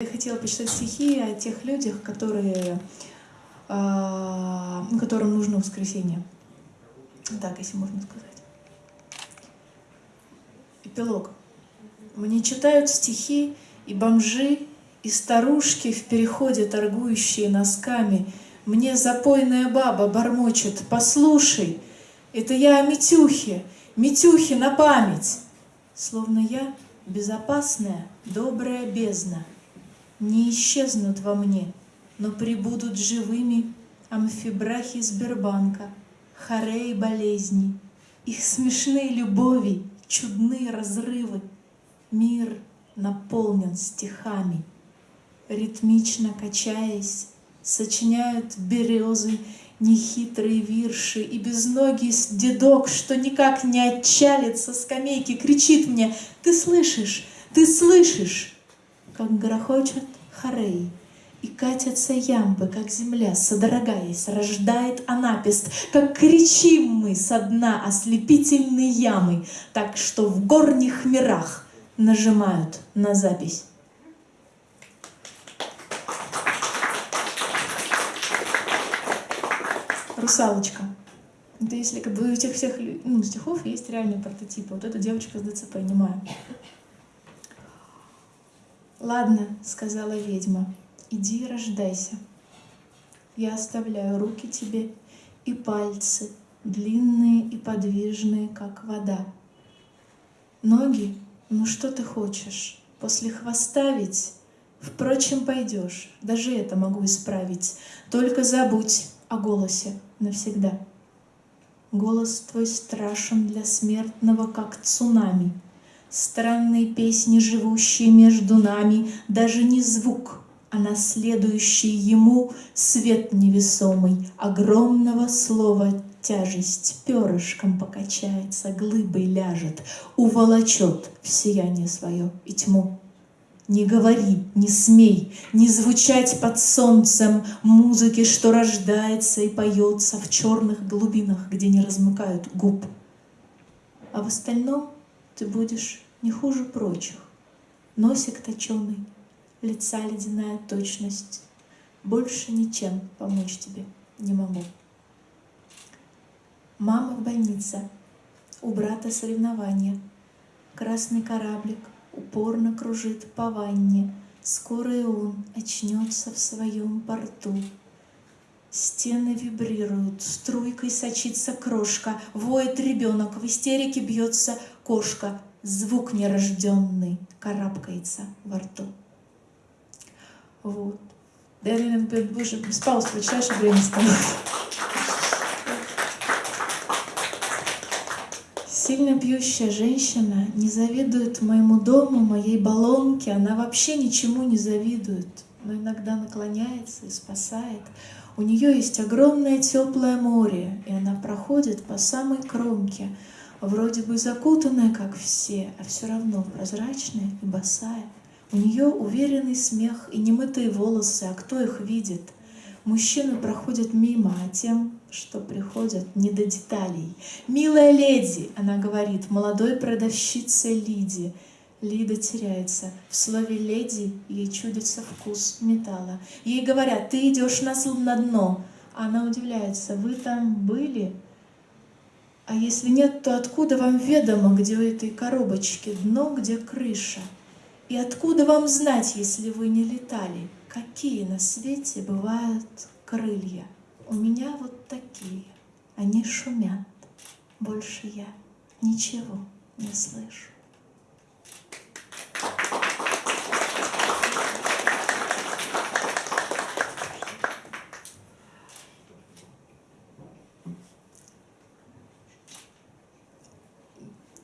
Я хотела почитать стихи о тех людях, которые, э, которым нужно воскресенье. Так, если можно сказать. Эпилог. Мне читают стихи и бомжи, и старушки в переходе, торгующие носками. Мне запойная баба бормочет, послушай, это я о Митюхе, Митюхе на память. Словно я безопасная, добрая бездна. Не исчезнут во мне, но прибудут живыми амфибрахи Сбербанка, хорей болезни, их смешные любови, чудные разрывы. Мир наполнен стихами, ритмично качаясь, сочиняют березы нехитрые вирши, и безногий дедок, что никак не отчалит со скамейки, кричит мне, «Ты слышишь? Ты слышишь?» Как грохочет хорей, и катятся ямбы, как земля, содрогаясь, рождает анапист, как кричим мы со дна ослепительной ямы, так что в горних мирах нажимают на запись. Русалочка. Это если как бы у тех всех ну, стихов есть реальные прототипы. Вот эта девочка с ДЦП, понимаю. «Ладно», — сказала ведьма, — «иди и рождайся. Я оставляю руки тебе и пальцы, длинные и подвижные, как вода. Ноги, ну что ты хочешь? После хвоста ведь? Впрочем, пойдешь, даже это могу исправить. Только забудь о голосе навсегда. Голос твой страшен для смертного, как цунами — Странные песни, живущие между нами, Даже не звук, а наследующий ему Свет невесомый, огромного слова Тяжесть перышком покачается, Глыбой ляжет, уволочет В сияние свое и тьму. Не говори, не смей, не звучать под солнцем Музыки, что рождается и поется В черных глубинах, где не размыкают губ. А в остальном ты будешь не хуже прочих. Носик точеный, лица ледяная точность. Больше ничем помочь тебе не могу. Мама в больнице, у брата соревнования. Красный кораблик упорно кружит по ванне. Скоро и он очнется в своем порту. Стены вибрируют, струйкой сочится крошка, Воет ребенок, в истерике бьется кошка, Звук нерожденный карабкается во рту. Вот. Да наверное, больше без пауз прочитаю, чтобы время становится. Сильно пьющая женщина не завидует моему дому, моей баллонке, она вообще ничему не завидует, но иногда наклоняется и спасает. У нее есть огромное теплое море, и она проходит по самой кромке, вроде бы закутанная, как все, а все равно прозрачная и босая. У нее уверенный смех и немытые волосы, а кто их видит? Мужчины проходят мимо, а тем, что приходят, не до деталей. «Милая леди!» — она говорит, молодой продавщице Лиди. Лида теряется. В слове «леди» ей чудится вкус металла. Ей говорят, ты идешь на, на дно. Она удивляется, вы там были? А если нет, то откуда вам ведомо, где у этой коробочки дно, где крыша? И откуда вам знать, если вы не летали, какие на свете бывают крылья? У меня вот такие, они шумят. Больше я ничего не слышу.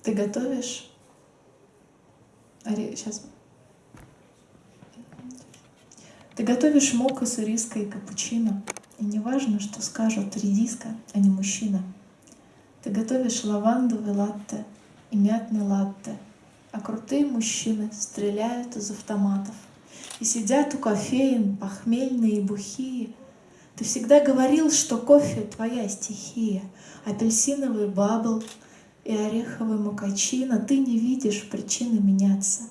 Ты готовишь? Ари, сейчас. Ты готовишь мока с ириской и капучино. И не важно, что скажут редиска, а не мужчина. Ты готовишь лавандовый латте и мятный латте, а крутые мужчины стреляют из автоматов и сидят у кофеин, похмельные и бухие. Ты всегда говорил, что кофе — твоя стихия, апельсиновый бабл — и ореховый макачино, ты не видишь причины меняться.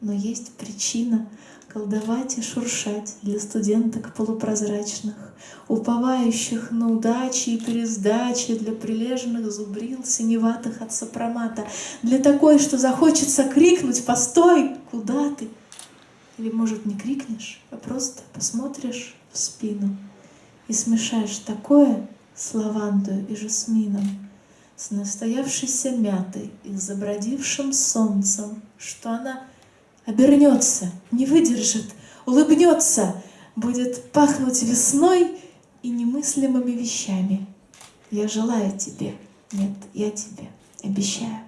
Но есть причина, колдовать и шуршать для студенток полупрозрачных, уповающих на удачи и пересдачи для прилежных зубрил синеватых от сопромата, для такой, что захочется крикнуть «Постой! Куда ты?» Или, может, не крикнешь, а просто посмотришь в спину и смешаешь такое с лавандой и жасмином, с настоявшейся мятой и забродившим солнцем, что она обернется, не выдержит, улыбнется, будет пахнуть весной и немыслимыми вещами. Я желаю тебе, нет, я тебе обещаю.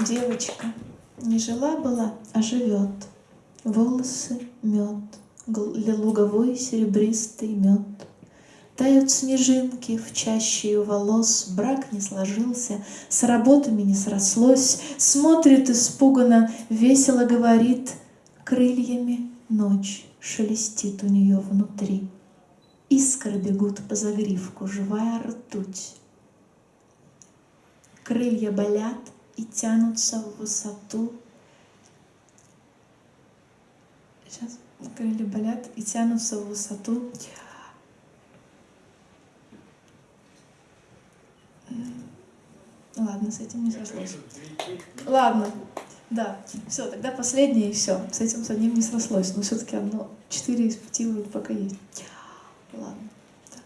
Девочка не жила была, а живет. Волосы мед, луговой серебристый мед. Тают снежинки в чаще волос, Брак не сложился, с работами не срослось, Смотрит испуганно, весело говорит, Крыльями ночь шелестит у нее внутри. Искры бегут по загривку, живая ртуть. Крылья болят, и тянутся в высоту. Сейчас крылья болят и тянутся в высоту. Ладно, с этим не срослось. Ладно, да, все, тогда последнее и все. С этим с одним не срослось, но все-таки одно, четыре из пяти вот пока есть. Ладно, так.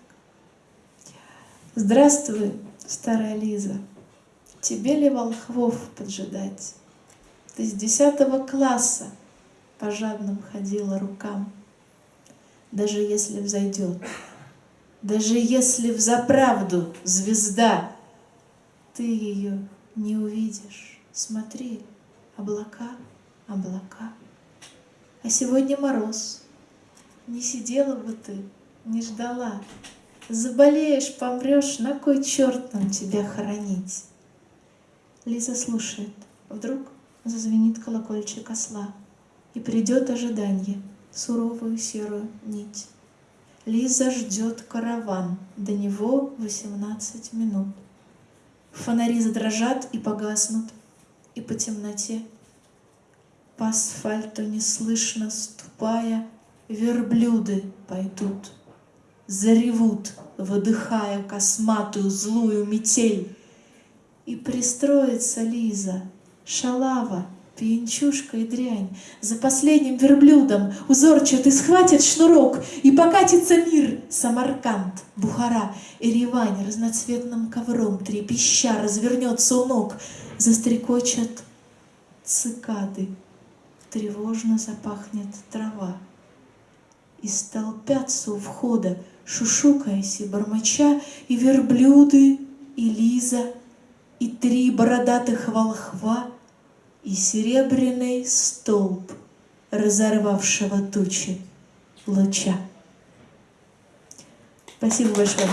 Здравствуй, старая Лиза. Тебе ли волхвов поджидать? Ты с десятого класса по жадным ходила рукам. Даже если взойдет, даже если в заправду звезда, ты ее не увидишь. Смотри, облака, облака. А сегодня мороз. Не сидела бы ты, не ждала. Заболеешь, помрешь, на кой черт нам тебя хоронить? Лиза слушает. Вдруг зазвенит колокольчик осла, И придет ожидание, суровую серую нить. Лиза ждет караван, до него восемнадцать минут. Фонари задрожат и погаснут, и по темноте по асфальту неслышно ступая, Верблюды пойдут, заревут, выдыхая косматую злую метель. И пристроится Лиза, шалава, пьянчушка и дрянь, За последним верблюдом узорчатый схватит шнурок, И покатится мир, Самарканд, Бухара, Еревань разноцветным ковром трепеща развернется у ног, Застрекочат цикады, тревожно запахнет трава. И столпятся у входа, шушукаясь и бормоча, И верблюды, и Лиза — и три бородатых волхва, и серебряный столб, разорвавшего тучи луча. Спасибо большое.